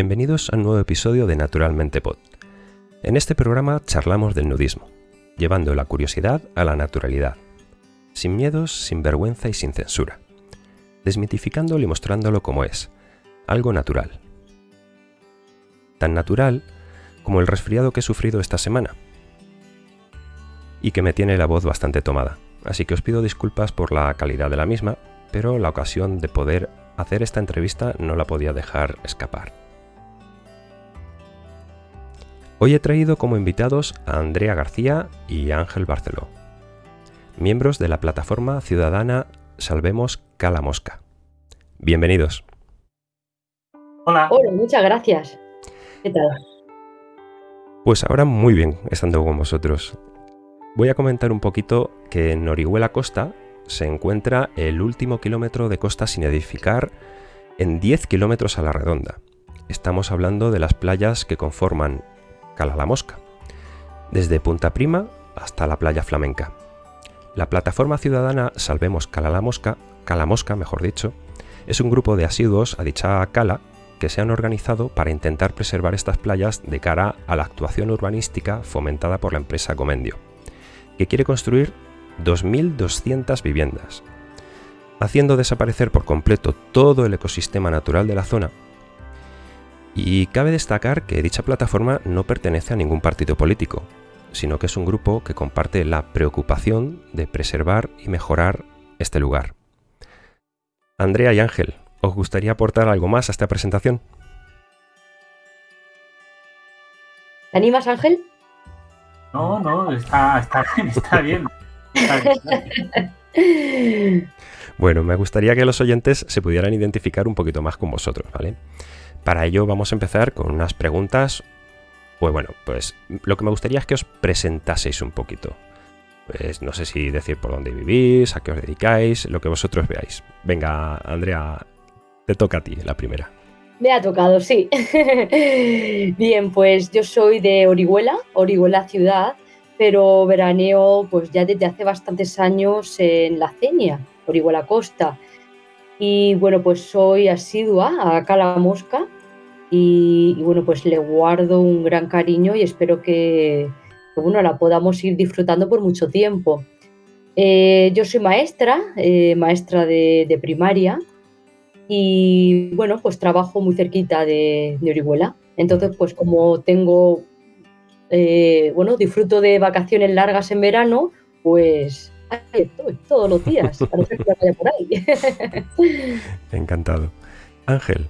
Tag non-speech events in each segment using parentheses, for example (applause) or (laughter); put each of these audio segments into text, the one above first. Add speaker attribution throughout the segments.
Speaker 1: Bienvenidos a un nuevo episodio de Naturalmente Pod. En este programa charlamos del nudismo, llevando la curiosidad a la naturalidad, sin miedos, sin vergüenza y sin censura, desmitificándolo y mostrándolo como es, algo natural. Tan natural como el resfriado que he sufrido esta semana, y que me tiene la voz bastante tomada, así que os pido disculpas por la calidad de la misma, pero la ocasión de poder hacer esta entrevista no la podía dejar escapar. Hoy he traído como invitados a Andrea García y Ángel Barceló, miembros de la plataforma ciudadana Salvemos Cala Mosca. Bienvenidos.
Speaker 2: Hola.
Speaker 3: Hola, muchas gracias. ¿Qué tal?
Speaker 1: Pues ahora muy bien estando con vosotros. Voy a comentar un poquito que en Orihuela Costa se encuentra el último kilómetro de costa sin edificar en 10 kilómetros a la redonda. Estamos hablando de las playas que conforman La Mosca, desde Punta Prima hasta la playa flamenca. La plataforma ciudadana Salvemos Cala la Mosca, Cala Mosca mejor dicho, es un grupo de asiduos a dicha cala que se han organizado para intentar preservar estas playas de cara a la actuación urbanística fomentada por la empresa Comendio, que quiere construir 2.200 viviendas, haciendo desaparecer por completo todo el ecosistema natural de la zona y cabe destacar que dicha plataforma no pertenece a ningún partido político, sino que es un grupo que comparte la preocupación de preservar y mejorar este lugar. Andrea y Ángel, ¿os gustaría aportar algo más a esta presentación?
Speaker 3: ¿Te animas, Ángel?
Speaker 2: No, no, está, está bien, está bien. Está bien. (laughs)
Speaker 1: Bueno, me gustaría que los oyentes se pudieran identificar un poquito más con vosotros, ¿vale? Para ello vamos a empezar con unas preguntas. Pues bueno, pues lo que me gustaría es que os presentaseis un poquito. Pues no sé si decir por dónde vivís, a qué os dedicáis, lo que vosotros veáis. Venga, Andrea, te toca a ti la primera.
Speaker 3: Me ha tocado, sí. (laughs) Bien, pues yo soy de Orihuela, Orihuela ciudad, pero veraneo pues ya desde hace bastantes años en la Cenia, Orihuela Costa. Y bueno, pues soy asidua a Cala Mosca y, bueno, pues le guardo un gran cariño y espero que, bueno, la podamos ir disfrutando por mucho tiempo. Eh, yo soy maestra, eh, maestra de, de, primaria y bueno, pues trabajo muy cerquita de, de Orihuela. Entonces, pues como tengo, eh, bueno, disfruto de vacaciones largas en verano, pues estoy todos los días, a no ser que vaya por ahí. (laughs)
Speaker 1: Encantado. Ángel.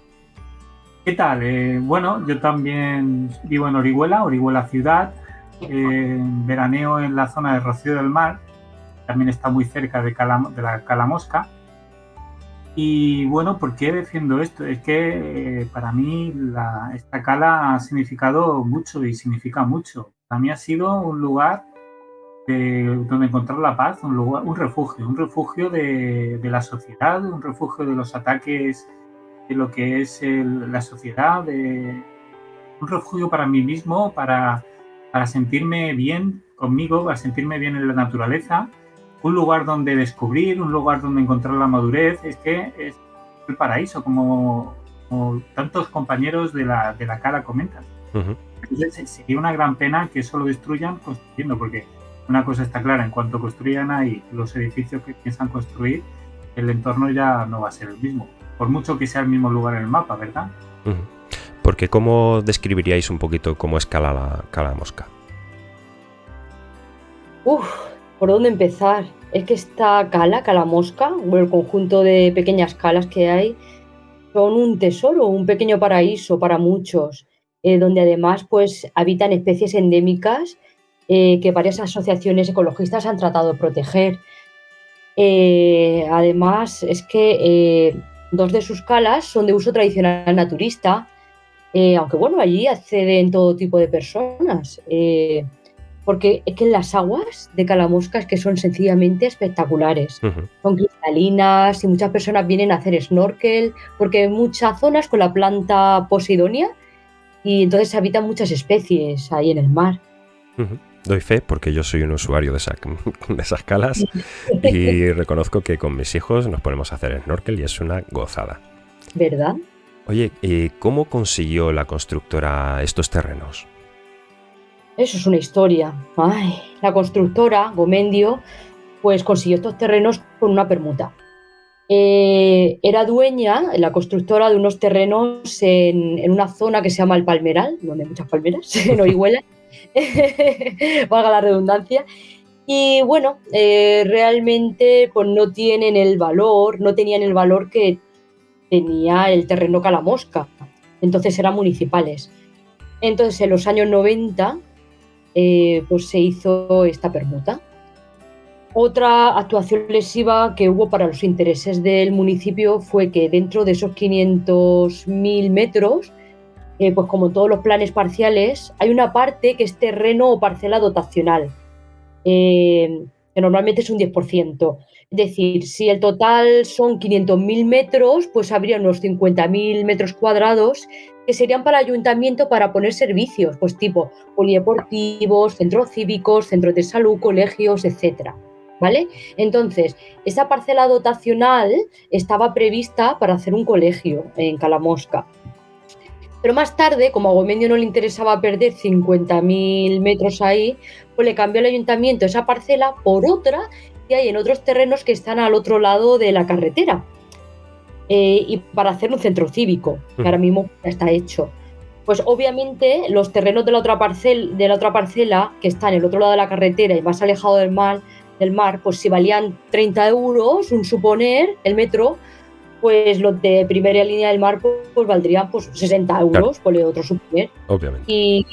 Speaker 2: ¿Qué tal? Eh, bueno, yo también vivo en Orihuela, Orihuela ciudad, eh, veraneo en la zona de Rocío del Mar, también está muy cerca de, Cala, de la Calamosca. Y bueno, ¿por qué defiendo esto? Es que eh, para mí la, esta cala ha significado mucho y significa mucho. Para mí ha sido un lugar de, donde encontrar la paz, un, lugar, un refugio, un refugio de, de, la sociedad, un refugio de los ataques de lo que es el, la sociedad, de, un refugio para mí mismo, para, para sentirme bien conmigo, para sentirme bien en la naturaleza, un lugar donde descubrir, un lugar donde encontrar la madurez, es que es el paraíso, como, como tantos compañeros de la, de la cara comentan. Uh -huh. Entonces sería una gran pena que eso lo destruyan construyendo, porque una cosa está clara, en cuanto construyan ahí los edificios que piensan construir, el entorno ya no va a ser el mismo, por mucho que sea el mismo lugar en el mapa, ¿verdad?
Speaker 1: Uh -huh. Porque ¿cómo describiríais un poquito cómo es Cala, la, Cala Mosca?
Speaker 3: Uf, ¿por dónde empezar? Es que esta cala, Cala Mosca, o el conjunto de pequeñas calas que hay, son un tesoro, un pequeño paraíso para muchos, eh, donde además pues habitan especies endémicas eh, que varias asociaciones ecologistas han tratado de proteger. Eh, además, es que eh, dos de sus calas son de uso tradicional naturista, eh, aunque bueno, allí acceden todo tipo de personas, eh, porque es que las aguas de Calamosca es que son sencillamente espectaculares. Uh -huh. Son cristalinas y muchas personas vienen a hacer snorkel, porque hay muchas zonas con la planta posidonia y entonces habitan muchas especies ahí en el mar.
Speaker 1: Uh -huh. Doy fe porque yo soy un usuario de, esa, (laughs) de esas calas y (laughs) reconozco que con mis hijos nos ponemos a hacer snorkel y es una gozada.
Speaker 3: ¿Verdad?
Speaker 1: Oye, ¿y cómo consiguió la constructora estos terrenos?
Speaker 3: Eso es una historia. Ay, la constructora, Gomendio, pues consiguió estos terrenos con una permuta. Eh, era dueña, la constructora, de unos terrenos en, una zona que se llama el Palmeral, donde hay muchas palmeras, (laughs) en Orihuela, (laughs) valga la redundancia. Y bueno, eh, realmente pues no tienen el valor, no tenían el valor que tenía el terreno Calamosca. Entonces eran municipales. Entonces en los años 90 eh, pues se hizo esta permuta. Otra actuación lesiva que hubo para los intereses del municipio fue que dentro de esos 500.000 metros, eh, pues como todos los planes parciales, hay una parte que es terreno o parcela dotacional, eh, que normalmente es un 10%. Es decir, si el total son 500.000 metros, pues habría unos 50.000 metros cuadrados que serían para el ayuntamiento para poner servicios, pues tipo polideportivos, centros cívicos, centros de salud, colegios, etcétera. ¿vale? Entonces, esa parcela dotacional estaba prevista para hacer un colegio en Calamosca. Pero más tarde, como a Gomendio no le interesaba perder 50.000 metros ahí, pues le cambió el ayuntamiento esa parcela por otra que hay en otros terrenos que están al otro lado de la carretera. Eh, y para hacer un centro cívico, que ahora mismo ya está hecho. Pues obviamente los terrenos de la, otra parcel, de la otra parcela, que está en el otro lado de la carretera y más alejado del mar, del mar, pues si valían 30 euros, un suponer, el metro, pues los de primera línea del mar pues, valdrían pues 60 euros, por el otro suponer.
Speaker 1: Obviamente.
Speaker 3: Y,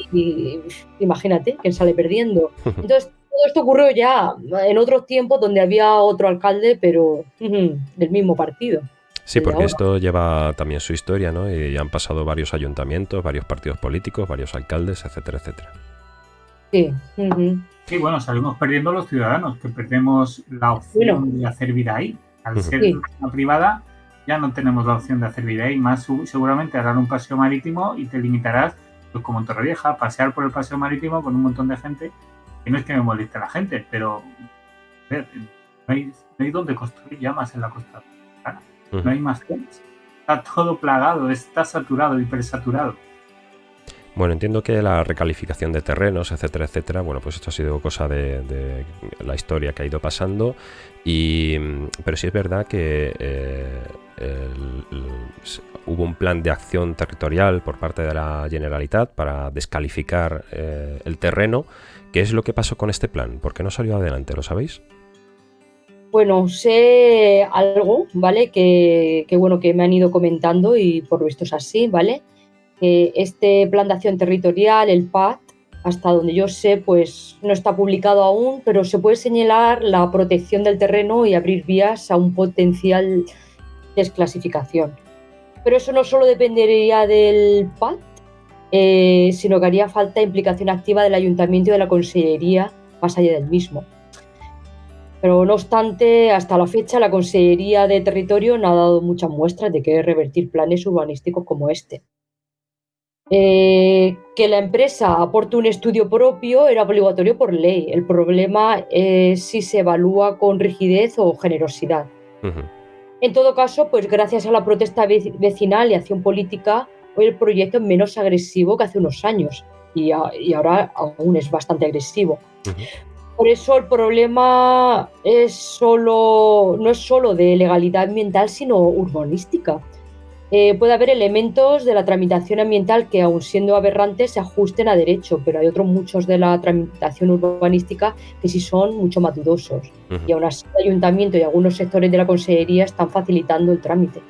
Speaker 3: imagínate, quién sale perdiendo. (laughs) Entonces, todo esto ocurrió ya en otros tiempos donde había otro alcalde, pero del mismo partido.
Speaker 1: Sí, porque esto lleva también su historia, ¿no? Y han pasado varios ayuntamientos, varios partidos políticos, varios alcaldes, etcétera, etcétera.
Speaker 3: Sí.
Speaker 2: Sí, bueno, salimos perdiendo los ciudadanos, que perdemos la opción de hacer vida ahí. Al ser una privada, ya no tenemos la opción de hacer vida ahí. Más seguramente harán un paseo marítimo y te limitarás, pues como en Torrevieja, pasear por el paseo marítimo con un montón de gente. Que no es que me moleste la gente, pero no hay, no hay donde construir llamas en la costa. No hay más zonas. Está todo plagado, está saturado, hipersaturado.
Speaker 1: Bueno, entiendo que la recalificación de terrenos, etcétera, etcétera, bueno, pues esto ha sido cosa de, la historia que ha ido pasando, y, pero sí es verdad que eh, hubo un plan de acción territorial por parte de la Generalitat para descalificar eh, el terreno. ¿Qué es lo que pasó con este plan? ¿Por qué no salió adelante? ¿Lo sabéis?
Speaker 3: Bueno, sé algo, ¿vale? Que, que bueno, que me han ido comentando y por visto es así, ¿vale? Este plan de acción territorial, el PAT, hasta donde yo sé, pues no está publicado aún, pero se puede señalar la protección del terreno y abrir vías a un potencial desclasificación. Pero eso no solo dependería del PAT, eh, sino que haría falta implicación activa del ayuntamiento y de la consellería más allá del mismo. Pero no obstante, hasta la fecha la Consellería de Territorio no ha dado muchas muestras de que revertir planes urbanísticos como este. Eh, que la empresa aporte un estudio propio era obligatorio por ley. El problema es si se evalúa con rigidez o generosidad. En todo caso, pues gracias a la protesta vecinal y acción política, hoy el proyecto es menos agresivo que hace unos años y, ahora aún es bastante agresivo. Por eso el problema es solo, no es solo de legalidad ambiental, sino urbanística. Eh, puede haber elementos de la tramitación ambiental que, aun siendo aberrantes, se ajusten a derecho, pero hay otros muchos de la tramitación urbanística que sí son mucho más dudosos. Y aún así, el ayuntamiento y algunos sectores de la consejería están facilitando el trámite.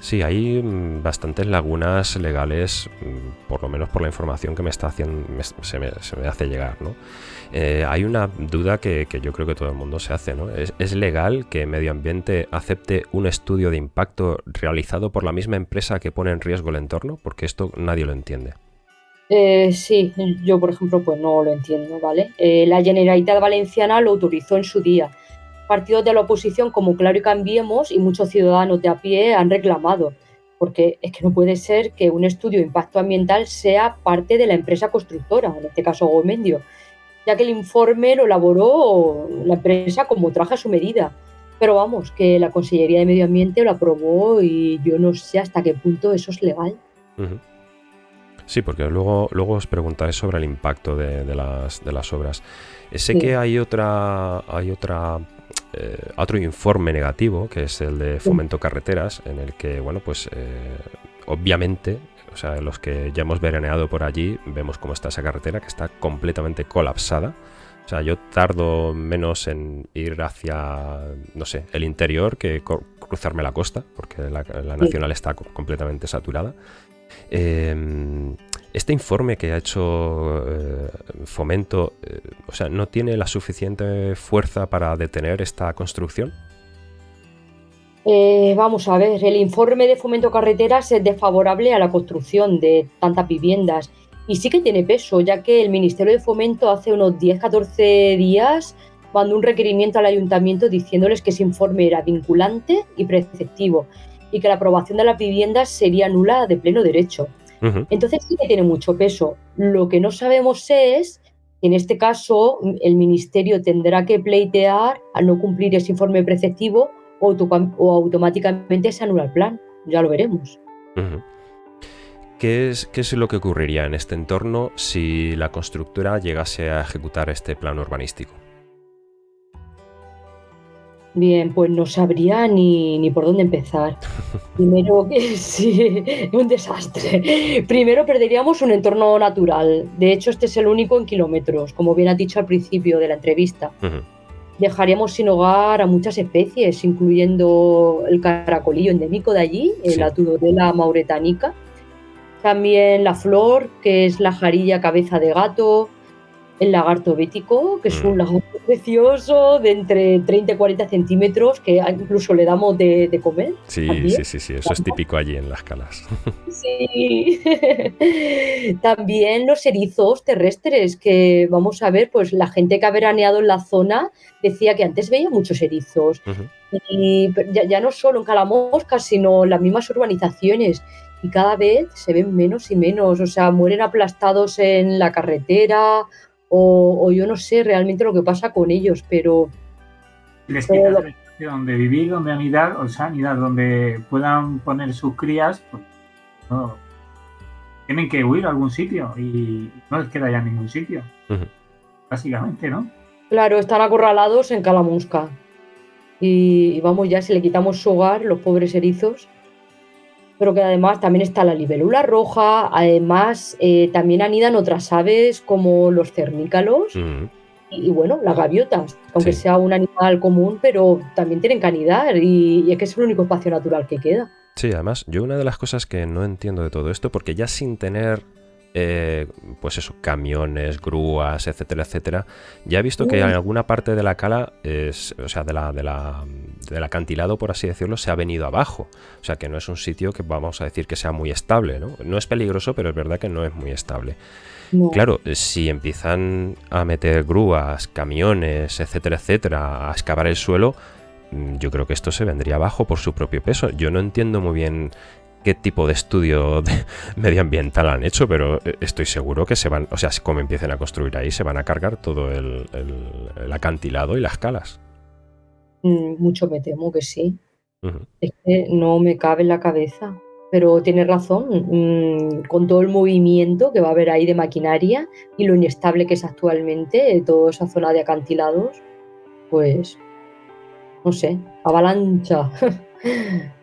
Speaker 1: Sí, hay mm, bastantes lagunas legales, mm, por lo menos por la información que me está haciendo, se, me, hace llegar, ¿no? Eh, hay una duda que, yo creo que todo el mundo se hace, ¿no? ¿Es, legal que Medio Ambiente acepte un estudio de impacto realizado por la misma empresa que pone en riesgo el entorno? Porque esto nadie lo entiende.
Speaker 3: Eh, sí, yo por ejemplo pues no lo entiendo, ¿vale? Eh, la Generalitat Valenciana lo autorizó en su día partidos de la oposición como Claro y Cambiemos y muchos ciudadanos de a pie han reclamado, porque es que no puede ser que un estudio de impacto ambiental sea parte de la empresa constructora, en este caso Gomendio, ya que el informe lo elaboró la empresa como traje a su medida. Pero vamos, que la Consellería de Medio Ambiente lo aprobó y yo no sé hasta qué punto eso es legal.
Speaker 1: Sí, porque luego, luego os preguntaré sobre el impacto de, las, de las, obras. Eh, sé que hay otra, hay otra eh, otro informe negativo, que es el de Fomento Carreteras, en el que, bueno, pues eh, obviamente, o sea, los que ya hemos veraneado por allí, vemos cómo está esa carretera, que está completamente colapsada. O sea, yo tardo menos en ir hacia, no sé, el interior que cruzarme la costa, porque la, nacional está completamente saturada. Em, este informe que ha hecho eh, Fomento, eh, o sea, ¿no tiene la suficiente fuerza para detener esta construcción?
Speaker 3: Eh, vamos a ver, el informe de Fomento Carreteras es desfavorable a la construcción de tantas viviendas y sí que tiene peso, ya que el Ministerio de Fomento hace unos 10-14 días mandó un requerimiento al ayuntamiento diciéndoles que ese informe era vinculante y preceptivo y que la aprobación de las viviendas sería nula de pleno derecho. Entonces sí que tiene mucho peso. Lo que no sabemos es en este caso el Ministerio tendrá que pleitear al no cumplir ese informe preceptivo o, automáticamente se anula el plan. Ya lo veremos.
Speaker 1: ¿Qué es, ¿Qué es lo que ocurriría en este entorno si la constructora llegase a ejecutar este plan urbanístico?
Speaker 3: Bien, pues no sabría ni, por dónde empezar. (laughs) Primero que (laughs) sí, un desastre. Primero perderíamos un entorno natural. De hecho, este es el único en kilómetros, como bien ha dicho al principio de la entrevista. Dejaríamos sin hogar a muchas especies, incluyendo el caracolillo endémico de allí, la Tudorela mauretánica, también la flor, que es la jarilla cabeza de gato, el lagarto bético, que es un mm. lagarto precioso de entre 30 y 40 centímetros, que incluso le damos de, comer.
Speaker 1: Sí, sí, sí, sí, eso es típico allí en las calas. (laughs)
Speaker 3: Sí. (laughs) También los erizos terrestres, que vamos a ver, pues la gente que ha veraneado en la zona decía que antes veía muchos erizos. Y ya, ya, no solo en Calamosca, sino en las mismas urbanizaciones y cada vez se ven menos y menos, o sea, mueren aplastados en la carretera o, yo no sé realmente lo que pasa con ellos, pero...
Speaker 2: Les quitas el donde vivir, donde anidar, o sea, anidar, donde puedan poner sus crías, pues, tienen que huir a algún sitio y no les queda ya ningún sitio. Básicamente, ¿no?
Speaker 3: Claro, están acorralados en Calamusca. Y, y, vamos, ya si le quitamos su hogar, los pobres erizos, pero que además también está la libélula roja, además eh, también anidan otras aves como los cernícalos y, bueno, las gaviotas, aunque sea un animal común, pero también tienen que anidar y, y es que es el único espacio natural que queda.
Speaker 1: Sí, además, yo una de las cosas que no entiendo de todo esto, porque ya sin tener eh, pues eso, camiones, grúas, etcétera, etcétera. Ya he visto que en alguna parte de la cala, es, o sea, de la, de la, del acantilado, por así decirlo, se ha venido abajo. O sea, que no es un sitio que vamos a decir que sea muy estable, ¿no? No es peligroso, pero es verdad que no es muy estable. Claro, si empiezan a meter grúas, camiones, etcétera, etcétera, a excavar el suelo, mm, yo creo que esto se vendría abajo por su propio peso. Yo no entiendo muy bien qué tipo de estudio (laughs) medioambiental han hecho, pero eh, estoy seguro que se van, o sea, como empiecen a construir ahí, se van a cargar todo el, acantilado y las calas.
Speaker 3: Mm, mucho me temo que sí. Es que no me cabe en la cabeza. Pero tiene razón, mm, con todo el movimiento que va a haber ahí de maquinaria y lo inestable que es actualmente toda esa zona de acantilados, pues, no sé, avalancha. (laughs)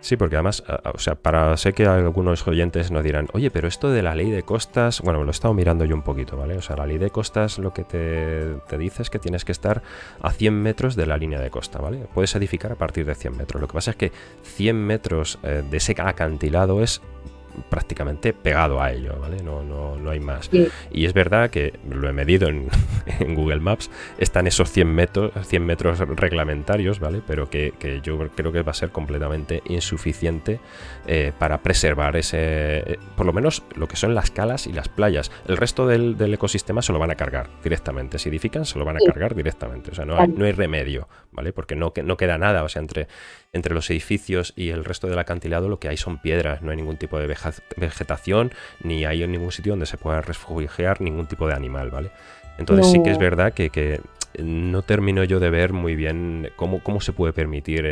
Speaker 1: Sí, porque además, o sea, para sé que algunos oyentes nos dirán, oye, pero esto de la ley de costas, bueno, lo he estado mirando yo un poquito, ¿vale? O sea, la ley de costas lo que te, dice es que tienes que estar a 100 metros de la línea de costa, ¿vale? Puedes edificar a partir de 100 metros. Lo que pasa es que 100 metros eh, de ese acantilado es prácticamente pegado a ello, ¿vale? No, no, no hay más. Y es verdad que lo he medido en, (laughs) Google Maps, están esos 100 metros, 100 metros reglamentarios, ¿vale? Pero que, yo creo que va a ser completamente insuficiente eh, para preservar ese, eh, por lo menos lo que son las calas y las playas. El resto del, ecosistema se lo van a cargar directamente. Si edifican, se lo van a cargar directamente. O sea, no hay, no hay remedio, ¿vale? Porque no, no queda nada, o sea, entre entre los edificios y el resto del acantilado lo que hay son piedras, no hay ningún tipo de vegetación, ni hay en ningún sitio donde se pueda refugiar ningún tipo de animal, ¿vale? Entonces sí que es verdad que, no termino yo de ver muy bien cómo, cómo se puede permitir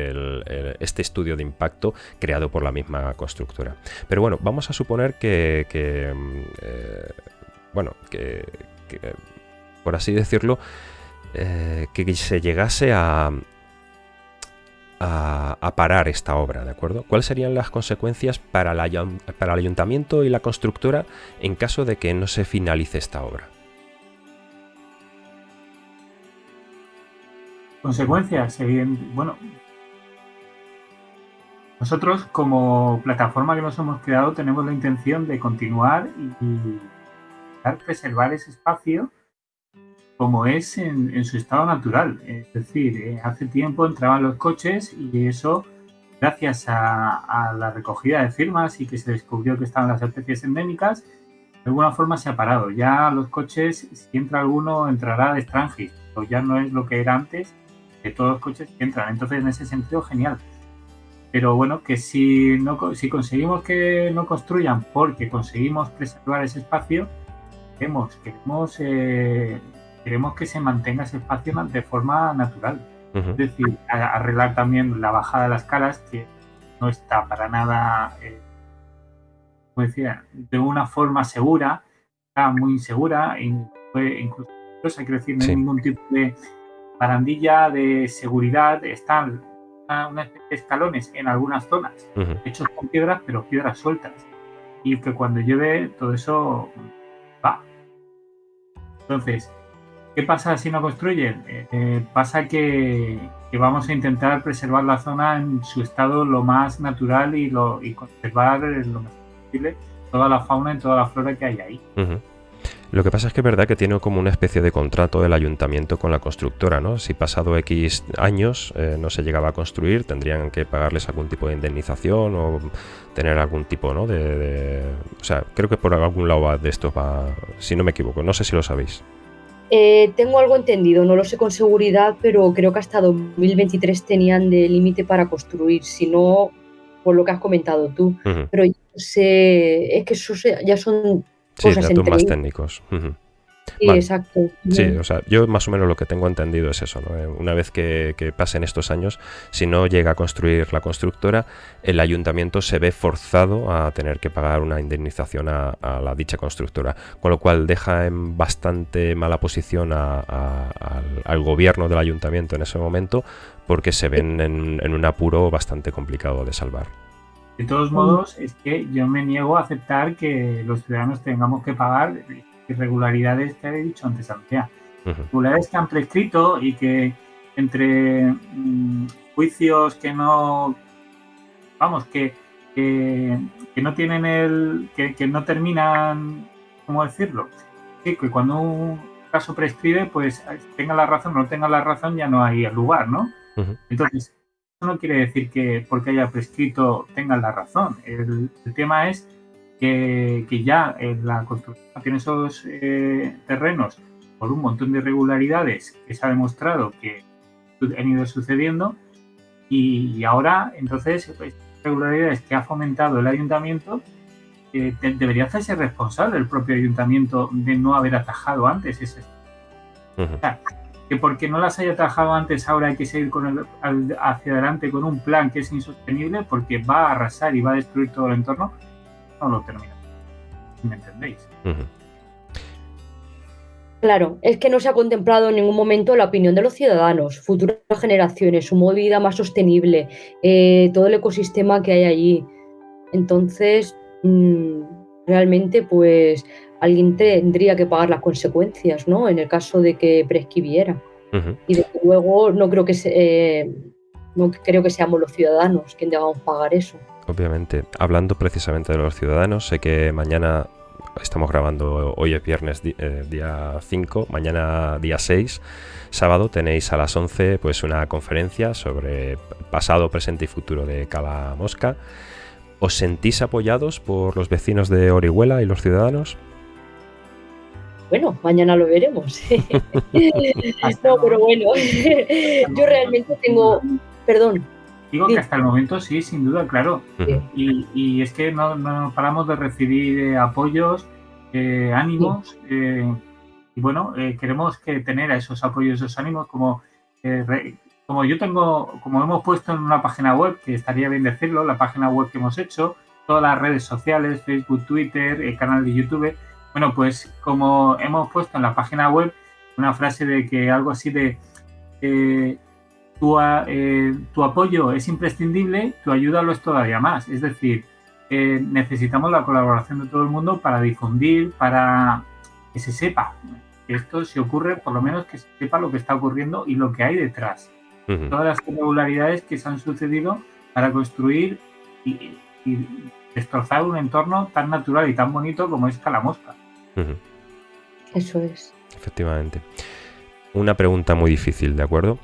Speaker 1: este estudio de impacto creado por la misma constructora. Pero bueno, vamos a suponer que, eh, bueno, que, por así decirlo, eh, que se llegase a, a, parar esta obra, ¿de acuerdo? ¿Cuáles serían las consecuencias para, para el ayuntamiento y la constructora en caso de que no se finalice esta obra?
Speaker 2: Consecuencias, bueno, nosotros como plataforma que nos hemos creado tenemos la intención de continuar y, preservar ese espacio como es en, su estado natural. Es decir, eh, hace tiempo entraban los coches y eso, gracias a, la recogida de firmas y que se descubrió que estaban las especies endémicas, de alguna forma se ha parado. Ya los coches, si entra alguno, entrará de extranjero. Ya no es lo que era antes, de todos los coches que entran. Entonces, en ese sentido, genial. Pero bueno, que si, no, si conseguimos que no construyan porque conseguimos preservar ese espacio, queremos, queremos eh, queremos que se mantenga ese espacio de forma natural. Es decir, arreglar también la bajada de las caras, que no está para nada, eh, como decía, de una forma segura, está muy insegura, incluso que decir, no hay ningún tipo de barandilla de seguridad, están una, especie de escalones en algunas zonas, hechos con piedras, pero piedras sueltas. Y que cuando llueve todo eso va. Entonces, ¿Qué pasa si no construyen? Eh, eh, pasa que, vamos a intentar preservar la zona en su estado lo más natural y, lo, y conservar lo más posible toda la fauna y toda la flora que hay ahí.
Speaker 1: Lo que pasa es que es verdad que tiene como una especie de contrato el ayuntamiento con la constructora, ¿no? Si pasado X años eh, no se llegaba a construir, tendrían que pagarles algún tipo de indemnización o tener algún tipo, ¿no? De, O sea, creo que por algún lado de esto va, si no me equivoco, no sé si lo sabéis.
Speaker 3: Eh, tengo algo entendido, no lo sé con seguridad, pero creo que hasta 2023 tenían de límite para construir, si no, por lo que has comentado tú. Pero sé, es que eso ya son
Speaker 1: cosas datos más técnicos.
Speaker 3: Sí, exacto.
Speaker 1: Sí, o sea, yo más o menos lo que tengo entendido es eso, ¿no? Eh, una vez que, pasen estos años, si no llega a construir la constructora, el ayuntamiento se ve forzado a tener que pagar una indemnización a, la dicha constructora, con lo cual deja en bastante mala posición al, gobierno del ayuntamiento en ese momento, porque se ven en, en un apuro bastante complicado de salvar.
Speaker 2: De todos modos, es que yo me niego a aceptar que los ciudadanos tengamos que pagar irregularidades que he dicho antes, Andrea. Irregularidades que han prescrito y que entre mm, juicios que no, vamos, que, que, no tienen el, que, no terminan, ¿cómo decirlo? que cuando un caso prescribe, pues tenga la razón o no tenga la razón, ya no hay lugar, ¿no? Entonces, eso no quiere decir que porque haya prescrito tengan la razón. El, el tema es que, ya en la construcción tiene esos eh, terrenos por un montón de irregularidades que se ha demostrado que han ido sucediendo y, ahora entonces pues, irregularidades que ha fomentado el ayuntamiento eh, debería hacerse responsable el propio ayuntamiento de no haber atajado antes ese que porque no las haya atajado antes ahora hay que seguir con el, hacia adelante con un plan que es insostenible porque va a arrasar y va a destruir todo el entorno no lo termina. ¿Me entendéis?
Speaker 3: Claro, es que no se ha contemplado en ningún momento la opinión de los ciudadanos, futuras generaciones, su modo de vida más sostenible, eh, todo el ecosistema que hay allí. Entonces, mm, realmente, pues alguien tendría que pagar las consecuencias, ¿no? En el caso de que prescribiera. Y desde luego no creo que eh, no creo que seamos los ciudadanos quienes debamos pagar eso
Speaker 1: obviamente. Hablando precisamente de los ciudadanos, sé que mañana estamos grabando, hoy es viernes eh, día 5, mañana día 6, sábado tenéis a las 11 pues una conferencia sobre pasado, presente y futuro de Cala Mosca. ¿Os sentís apoyados por los vecinos de Orihuela y los ciudadanos?
Speaker 3: Bueno, mañana lo veremos. (laughs) (laughs) no, pero bueno, (laughs) yo realmente tengo, perdón,
Speaker 2: Digo que hasta el momento sí, sin duda, claro. Y, es que no, paramos de recibir eh, apoyos, eh, ánimos, eh, bueno, eh, queremos que tener a esos apoyos, esos ánimos, como, como yo tengo, como hemos puesto en una página web, que estaría bien decirlo, la página web que hemos hecho, todas las redes sociales, Facebook, Twitter, el canal de YouTube. Bueno, pues como hemos puesto en la página web una frase de que algo así de eh, tu, tu, apoyo es imprescindible, tu ayuda lo es todavía más. Es decir, necesitamos la colaboración de todo el mundo para difundir, para que se sepa que esto se ocurre, por lo menos que se sepa lo que está ocurriendo y lo que hay detrás. Todas las irregularidades que se han sucedido para construir y, destrozar un entorno tan natural y tan bonito como es Calamosca.
Speaker 3: Eso es.
Speaker 1: Efectivamente. Una pregunta muy difícil, ¿de acuerdo?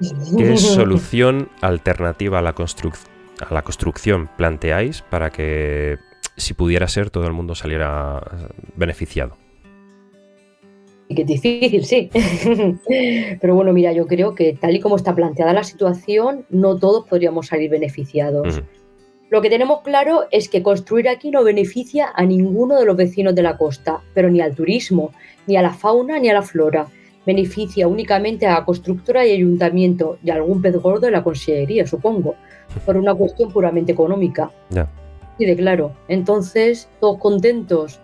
Speaker 1: ¿Qué (laughs) solución alternativa a la, a la construcción planteáis para que, si pudiera ser, todo el mundo saliera beneficiado?
Speaker 3: Y que es difícil, sí. (laughs) Pero bueno, mira, yo creo que tal y como está planteada la situación, no todos podríamos salir beneficiados. Lo que tenemos claro es que construir aquí no beneficia a ninguno de los vecinos de la costa, pero ni al turismo, ni a la fauna, ni a la flora. Beneficia únicamente a la constructora y ayuntamiento y a algún pez gordo de la consellería, supongo, por una cuestión puramente económica.
Speaker 1: Ya.
Speaker 3: Y de claro, entonces, todos contentos.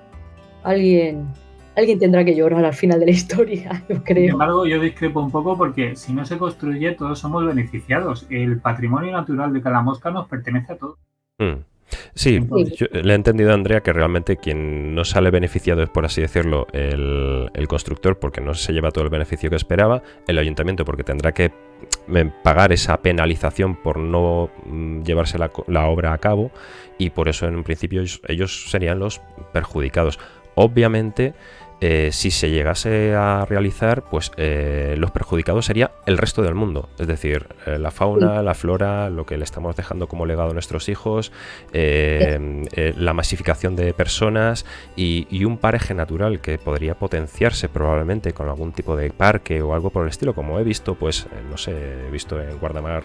Speaker 3: Alguien alguien tendrá que llorar al final de la historia, (laughs) yo creo.
Speaker 2: Sin embargo, yo discrepo un poco porque si no se construye, todos somos beneficiados. El patrimonio natural de cada mosca nos pertenece a todos.
Speaker 1: Hmm. Sí, le he entendido a Andrea que realmente quien no sale beneficiado es, por así decirlo, el, constructor porque no se lleva todo el beneficio que esperaba, el ayuntamiento porque tendrá que mm, pagar esa penalización por no mm, llevarse la, la obra a cabo y por eso en un principio ellos serían los perjudicados. Obviamente eh, si se llegase a realizar, pues eh, los perjudicados sería el resto del mundo, es decir, eh, la fauna, la flora, lo que le estamos dejando como legado a nuestros hijos, la masificación de personas y, un paraje natural que podría potenciarse probablemente con algún tipo de parque o algo por el estilo, como he visto, pues no sé, he visto en Guardamar,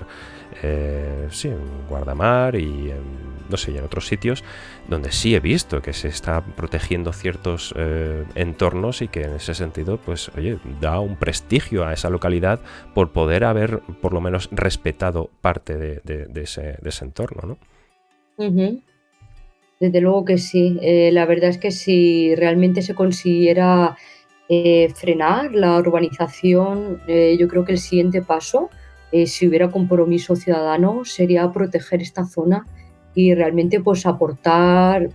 Speaker 1: sí, en Guardamar y en no sé, y en otros sitios donde sí he visto que se está protegiendo ciertos eh, entornos y que en ese sentido, pues, oye, da un prestigio a esa localidad por poder haber, por lo menos, respetado parte de, ese, entorno,
Speaker 3: ¿no? Desde luego que sí. Eh, la verdad es que si realmente se consiguiera eh, frenar la urbanización, yo creo que el siguiente paso, si hubiera compromiso ciudadano, sería proteger esta zona y realmente pues aportar,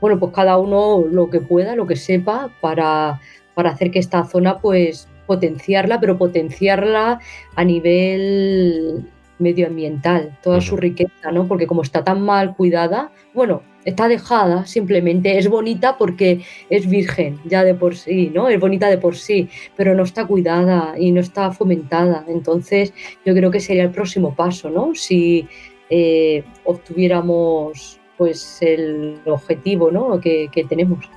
Speaker 3: bueno, pues cada uno lo que pueda, lo que sepa para, para hacer que esta zona pues potenciarla, pero potenciarla a nivel medioambiental, toda su riqueza, ¿no? Porque como está tan mal cuidada, bueno, está dejada, simplemente es bonita porque es virgen ya de por sí, ¿no? Es bonita de por sí, pero no está cuidada y no está fomentada. Entonces, yo creo que sería el próximo paso, ¿no? Si, eh, obtuviéramos pues el objetivo ¿no? que, tenemos.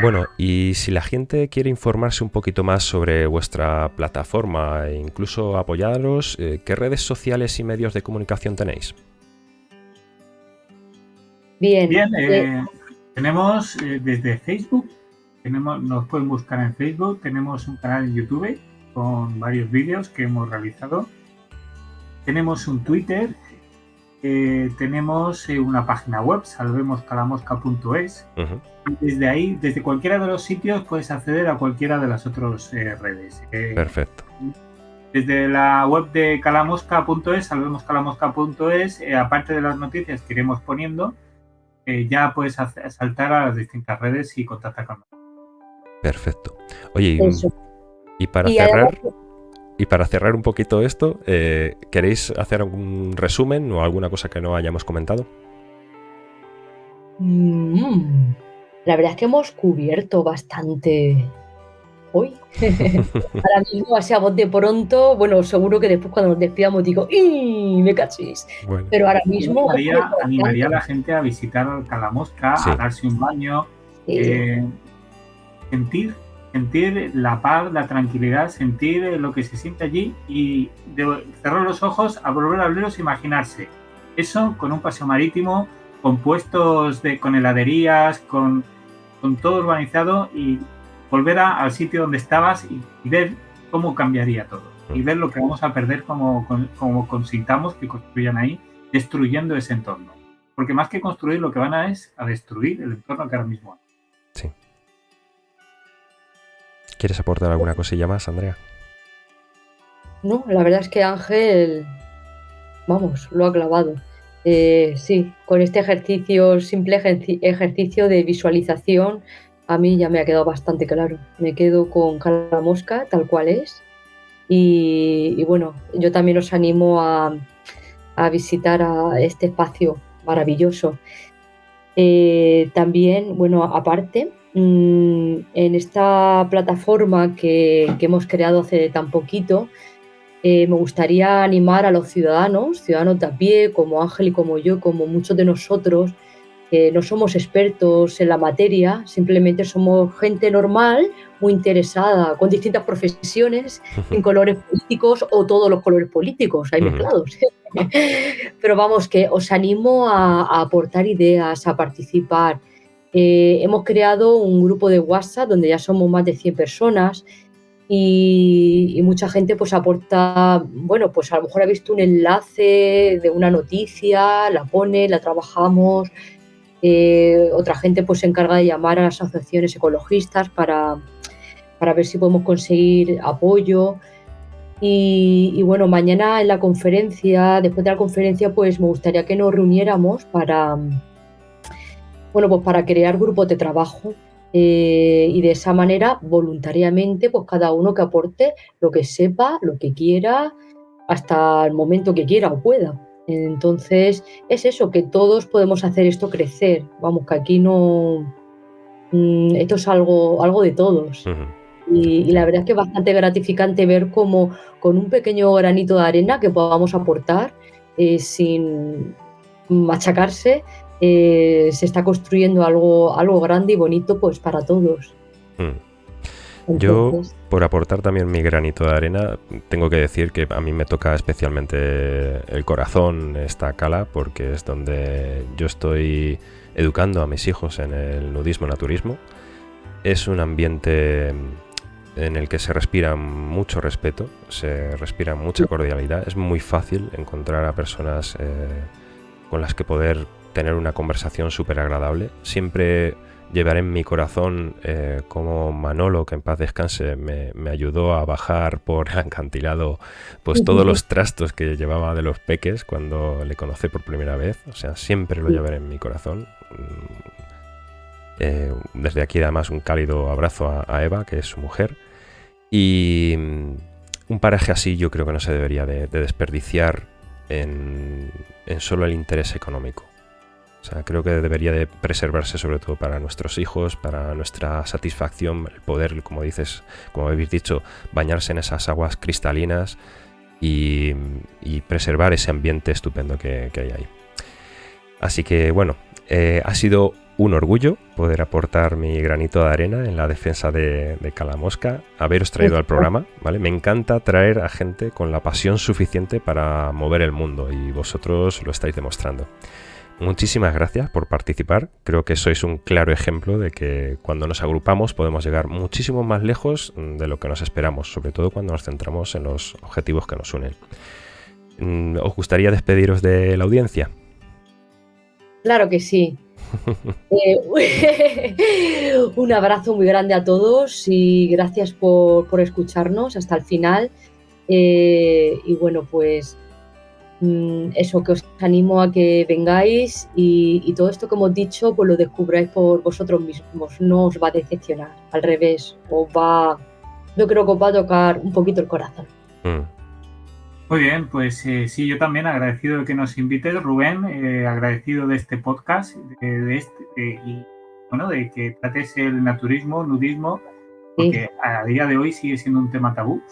Speaker 1: Bueno, y si la gente quiere informarse un poquito más sobre vuestra plataforma e incluso apoyaros, eh, ¿qué redes sociales y medios de comunicación tenéis?
Speaker 2: Bien, eh, tenemos desde Facebook, tenemos, nos pueden buscar en Facebook, tenemos un canal en YouTube con varios vídeos que hemos realizado tenemos un Twitter, eh, tenemos eh, una página web, salvemoscalamosca.es. Desde ahí, desde cualquiera de los sitios, puedes acceder a cualquiera de las otras eh, redes.
Speaker 1: Perfecto.
Speaker 2: Desde la web de calamosca.es, salvemoscalamosca.es, aparte de las noticias que iremos poniendo, ya puedes saltar a las distintas redes y contactar con nosotros.
Speaker 1: Perfecto. Oye, y, para cerrar... Y para cerrar un poquito esto, eh, ¿queréis hacer algún resumen o alguna cosa que no hayamos comentado?
Speaker 3: Mm, la verdad es que hemos cubierto bastante hoy. (laughs) Ahora mismo, así a voz de pronto, bueno, seguro que después cuando nos despidamos digo, ¡y me cachis! Pero ahora mismo...
Speaker 2: Animaría, a la gente a visitar Calamosca, a darse un baño, eh, sentir sentir la paz, la tranquilidad, sentir lo que se siente allí y cerrar los ojos, a volver a abrirlos e imaginarse. Eso con un paseo marítimo, con puestos de, con heladerías, con con todo urbanizado y volver al sitio donde estabas y, ver cómo cambiaría todo. Y ver lo que vamos a perder como, como consintamos que construyan ahí, destruyendo ese entorno. Porque más que construir, lo que van a es a destruir el entorno que ahora mismo hay.
Speaker 1: Sí. ¿Quieres aportar alguna cosilla más, Andrea?
Speaker 3: No, la verdad es que Ángel, vamos, lo ha clavado. Eh, sí, con este ejercicio, simple ejercicio de visualización, a mí ya me ha quedado bastante claro. Me quedo con Cala Mosca, tal cual es. Y, bueno, yo también os animo a, visitar a este espacio maravilloso. Eh, también, bueno, aparte, mm, en esta plataforma que, que hemos creado hace tan poquito, eh, me gustaría animar a los ciudadanos, ciudadanos de a pie, como Ángel y como yo, como muchos de nosotros, que no somos expertos en la materia, simplemente somos gente normal, muy interesada, con distintas profesiones, en (laughs) colores políticos o todos los colores políticos, hay mezclados. (laughs) Pero vamos, que os animo a, aportar ideas, a participar. Eh, hemos creado un grupo de WhatsApp donde ya somos más de 100 personas y, mucha gente pues aporta, bueno, pues a lo mejor ha visto un enlace de una noticia, la pone, la trabajamos, eh, otra gente pues se encarga de llamar a las asociaciones ecologistas para, para ver si podemos conseguir apoyo. Y, bueno, mañana en la conferencia, después de la conferencia, pues me gustaría que nos reuniéramos para, bueno, pues para crear grupos de trabajo eh, y de esa manera, voluntariamente, pues cada uno que aporte lo que sepa, lo que quiera, hasta el momento que quiera o pueda. Entonces, es eso, que todos podemos hacer esto crecer. Vamos, que aquí no. Mm, esto es algo, algo de todos. y, la verdad es que es bastante gratificante ver cómo con un pequeño granito de arena que podamos aportar eh, sin machacarse, eh, se está construyendo algo, algo grande y bonito pues para todos.
Speaker 1: Yo, por aportar también mi granito de arena, tengo que decir que a mí me toca especialmente el corazón esta cala, porque es donde yo estoy educando a mis hijos en el nudismo naturismo. Es un ambiente en el que se respira mucho respeto, se respira mucha cordialidad. Es muy fácil encontrar a personas eh, con las que poder tener una conversación súper agradable. Siempre llevaré en mi corazón eh, como Manolo, que en paz descanse, me, ayudó a bajar por el (laughs) acantilado pues todos los trastos que llevaba de los peques cuando le conocí por primera vez. O sea, siempre lo llevaré en mi corazón. Mm, eh, desde aquí además un cálido abrazo a, Eva, que es su mujer. Y mm, un paraje así yo creo que no se debería de, desperdiciar en solo el interés económico. O sea, creo que debería de preservarse sobre todo para nuestros hijos, para nuestra satisfacción, el poder, como dices, como habéis dicho, bañarse en esas aguas cristalinas y, preservar ese ambiente estupendo que, hay ahí. Así que bueno, eh, ha sido un orgullo poder aportar mi granito de arena en la defensa de, de Calamosca, haberos traído al programa, ¿vale? Me encanta traer a gente con la pasión suficiente para mover el mundo y vosotros lo estáis demostrando muchísimas gracias por participar. Creo que sois un claro ejemplo de que cuando nos agrupamos podemos llegar muchísimo más lejos de lo que nos esperamos, sobre todo cuando nos centramos en los objetivos que nos unen. Mm, ¿Os gustaría despediros de la audiencia?
Speaker 3: Claro que sí. (laughs) Eh, (laughs) un abrazo muy grande a todos y gracias por, escucharnos hasta el final. Eh, y bueno, pues eso, que os animo a que vengáis y, todo esto que hemos dicho, pues lo descubráis por vosotros mismos, no os va a decepcionar, al revés, os va, yo creo que os va a tocar un poquito el corazón. Mm.
Speaker 2: Muy bien, pues eh, sí, yo también agradecido de que nos invites, Rubén, eh, agradecido de este podcast de, este, y bueno, de que trates el naturismo, nudismo, porque a día de hoy sigue siendo un tema tabú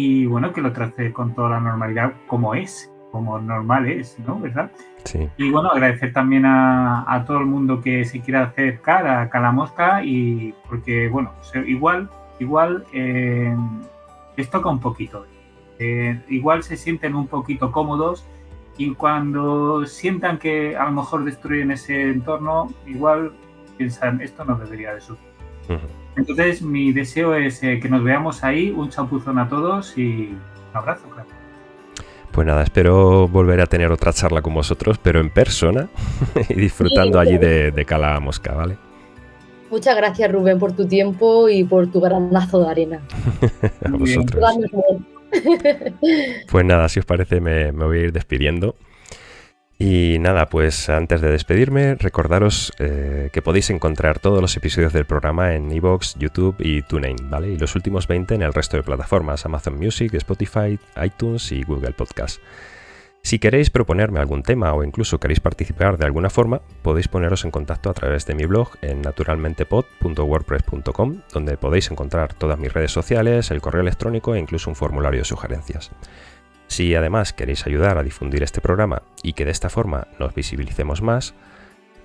Speaker 2: y bueno, que lo trate con toda la normalidad como es, como normal es, ¿no? ¿Verdad? Sí. Y bueno, agradecer también a, todo el mundo que se quiera acercar a Calamosca y porque, bueno, igual, igual eh, les toca un poquito. Eh, igual se sienten un poquito cómodos y cuando sientan que a lo mejor destruyen ese entorno, igual piensan, esto no debería de suceder. Entonces, mi deseo es eh, que nos veamos ahí, un chapuzón a todos y un abrazo, claro.
Speaker 1: Pues nada, espero volver a tener otra charla con vosotros, pero en persona (laughs) y disfrutando allí de, de Cala Mosca, ¿vale?
Speaker 3: Muchas gracias, Rubén, por tu tiempo y por tu granazo de arena. (laughs)
Speaker 1: a vosotros. pues nada, si os parece, me, me voy a ir despidiendo. Y nada, pues antes de despedirme, recordaros eh, que podéis encontrar todos los episodios del programa en iVoox, YouTube y TuneIn, ¿vale? Y los últimos 20 en el resto de plataformas, Amazon Music, Spotify, iTunes y Google Podcast. Si queréis proponerme algún tema o incluso queréis participar de alguna forma, podéis poneros en contacto a través de mi blog en naturalmentepod.wordpress.com, donde podéis encontrar todas mis redes sociales, el correo electrónico e incluso un formulario de sugerencias. Si además queréis ayudar a difundir este programa y que de esta forma nos visibilicemos más,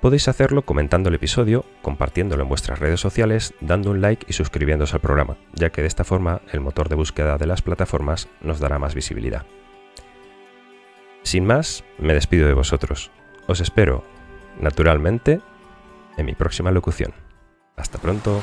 Speaker 1: podéis hacerlo comentando el episodio, compartiéndolo en vuestras redes sociales, dando un like y suscribiéndose al programa, ya que de esta forma el motor de búsqueda de las plataformas nos dará más visibilidad. Sin más, me despido de vosotros. Os espero, naturalmente, en mi próxima locución. Hasta pronto.